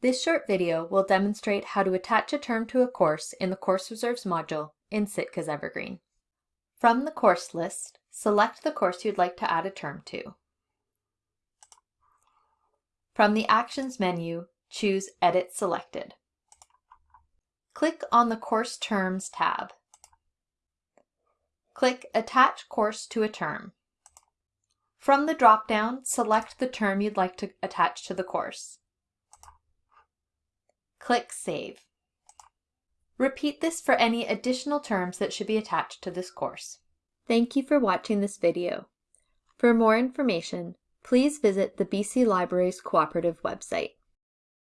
This short video will demonstrate how to attach a term to a course in the Course Reserves module in Sitka's Evergreen. From the course list, select the course you'd like to add a term to. From the Actions menu, choose Edit Selected. Click on the Course Terms tab. Click Attach Course to a Term. From the drop-down, select the term you'd like to attach to the course. Click Save. Repeat this for any additional terms that should be attached to this course. Thank you for watching this video. For more information, please visit the BC Libraries Cooperative website.